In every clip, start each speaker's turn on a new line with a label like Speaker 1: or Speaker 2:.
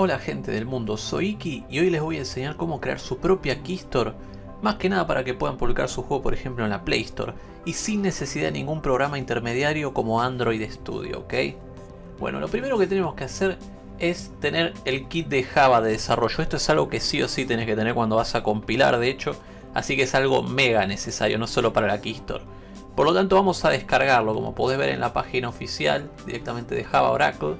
Speaker 1: Hola gente del mundo, soy Iki y hoy les voy a enseñar cómo crear su propia Keystore más que nada para que puedan publicar su juego por ejemplo en la Play Store y sin necesidad de ningún programa intermediario como Android Studio, ¿ok? Bueno, lo primero que tenemos que hacer es tener el kit de Java de desarrollo. Esto es algo que sí o sí tenés que tener cuando vas a compilar, de hecho, así que es algo mega necesario, no solo para la Keystore. Por lo tanto vamos a descargarlo, como podés ver en la página oficial directamente de Java Oracle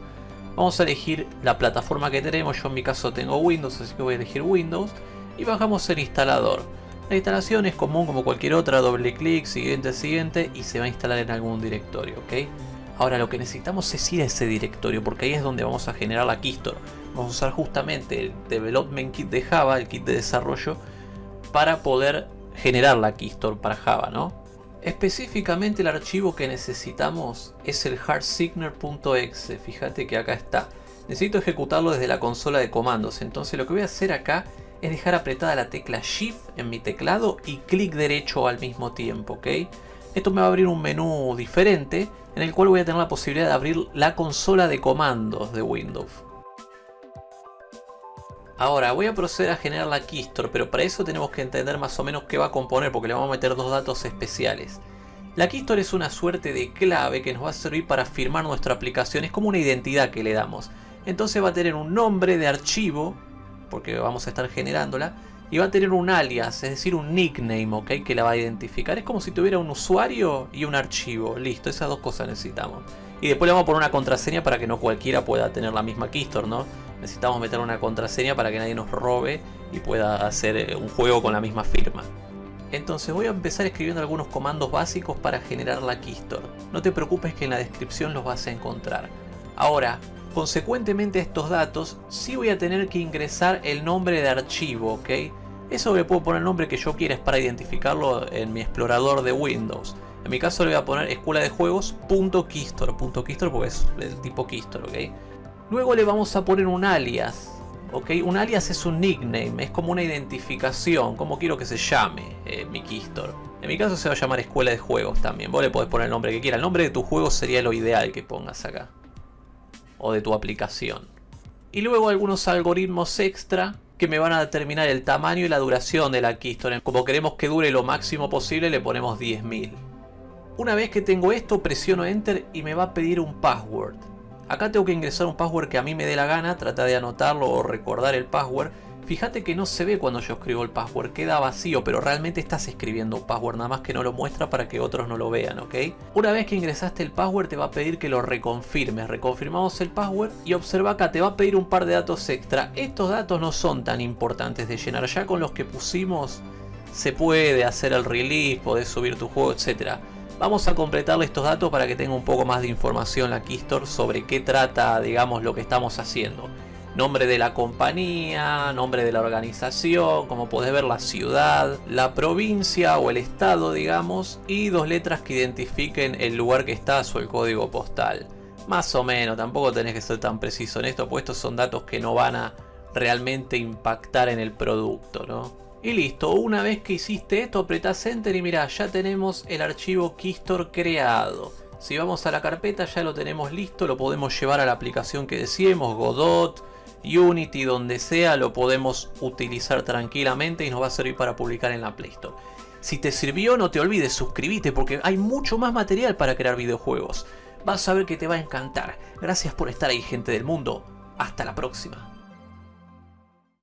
Speaker 1: Vamos a elegir la plataforma que tenemos, yo en mi caso tengo Windows, así que voy a elegir Windows. Y bajamos el instalador. La instalación es común como cualquier otra, doble clic, siguiente, siguiente, y se va a instalar en algún directorio, ¿ok? Ahora lo que necesitamos es ir a ese directorio, porque ahí es donde vamos a generar la Keystore. Vamos a usar justamente el Development Kit de Java, el kit de desarrollo, para poder generar la Keystore para Java, ¿no? Específicamente el archivo que necesitamos es el hardsigner.exe, fíjate que acá está. Necesito ejecutarlo desde la consola de comandos, entonces lo que voy a hacer acá es dejar apretada la tecla Shift en mi teclado y clic derecho al mismo tiempo, ¿ok? Esto me va a abrir un menú diferente en el cual voy a tener la posibilidad de abrir la consola de comandos de Windows. Ahora voy a proceder a generar la Keystore, pero para eso tenemos que entender más o menos qué va a componer porque le vamos a meter dos datos especiales. La Keystore es una suerte de clave que nos va a servir para firmar nuestra aplicación, es como una identidad que le damos. Entonces va a tener un nombre de archivo, porque vamos a estar generándola, y va a tener un alias, es decir un nickname, ¿ok? Que la va a identificar. Es como si tuviera un usuario y un archivo, listo, esas dos cosas necesitamos. Y después le vamos a poner una contraseña para que no cualquiera pueda tener la misma Keystore, ¿no? Necesitamos meter una contraseña para que nadie nos robe y pueda hacer eh, un juego con la misma firma. Entonces voy a empezar escribiendo algunos comandos básicos para generar la Keystore. No te preocupes que en la descripción los vas a encontrar. Ahora, consecuentemente a estos datos, sí voy a tener que ingresar el nombre de archivo, ¿ok? Eso le puedo poner el nombre que yo quiera, es para identificarlo en mi explorador de Windows. En mi caso le voy a poner escuela de juegos porque es el tipo keystore, ¿ok? Luego le vamos a poner un alias. ¿ok? Un alias es un nickname, es como una identificación, como quiero que se llame eh, mi Keystore. En mi caso se va a llamar escuela de juegos también. Vos le podés poner el nombre que quieras. El nombre de tu juego sería lo ideal que pongas acá. O de tu aplicación. Y luego algunos algoritmos extra que me van a determinar el tamaño y la duración de la Keystore. Como queremos que dure lo máximo posible le ponemos 10.000. Una vez que tengo esto presiono Enter y me va a pedir un password. Acá tengo que ingresar un password que a mí me dé la gana, trata de anotarlo o recordar el password. Fíjate que no se ve cuando yo escribo el password, queda vacío, pero realmente estás escribiendo un password, nada más que no lo muestra para que otros no lo vean, ¿ok? Una vez que ingresaste el password te va a pedir que lo reconfirmes, reconfirmamos el password y observa acá, te va a pedir un par de datos extra. Estos datos no son tan importantes de llenar, ya con los que pusimos se puede hacer el release, podés subir tu juego, etcétera. Vamos a completarle estos datos para que tenga un poco más de información la Keystore sobre qué trata, digamos, lo que estamos haciendo. Nombre de la compañía, nombre de la organización, como podés ver la ciudad, la provincia o el estado, digamos, y dos letras que identifiquen el lugar que estás o el código postal. Más o menos, tampoco tenés que ser tan preciso en esto, pues estos son datos que no van a realmente impactar en el producto, ¿no? Y listo, una vez que hiciste esto apretás Enter y mira, ya tenemos el archivo Keystore creado. Si vamos a la carpeta ya lo tenemos listo, lo podemos llevar a la aplicación que decíamos, Godot, Unity, donde sea, lo podemos utilizar tranquilamente y nos va a servir para publicar en la Play Store. Si te sirvió no te olvides, suscríbete porque hay mucho más material para crear videojuegos. Vas a ver que te va a encantar. Gracias por estar ahí gente del mundo. Hasta la próxima.